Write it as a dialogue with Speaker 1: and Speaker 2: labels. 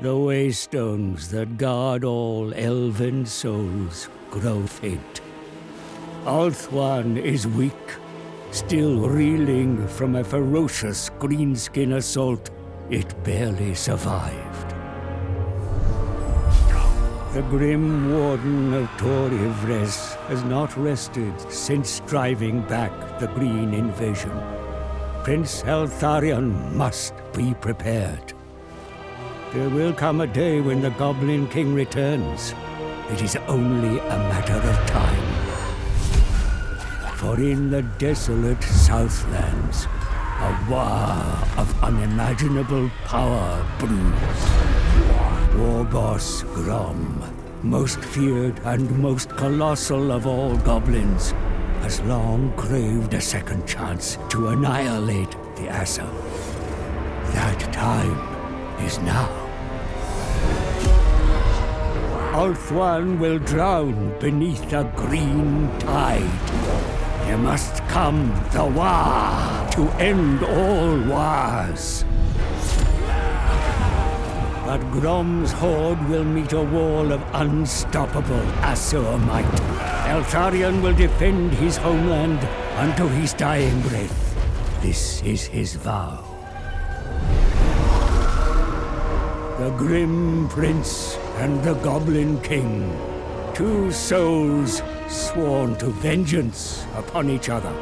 Speaker 1: The waystones that guard all elven souls grow faint. Ulthuan is weak, still reeling from a ferocious greenskin assault it barely survived. The grim warden of Tor Yvresse has not rested since driving back the Green invasion. Prince Eltharion must be prepared. There will come a day when the Goblin King returns. It is only a matter of time. For in the desolate Southlands, a war of unimaginable power brews. War boss Grom, most feared and most colossal of all goblins, has long craved a second chance to annihilate the Asur. That time is now. Ulthuan will drown beneath a green tide. There must come the Wa to end all wars. But Grom's horde will meet a wall of unstoppable Asur might. Eltharion will defend his homeland unto his dying breath. This is his vow. The Grim Prince and the Goblin King. Two souls sworn to vengeance upon each other.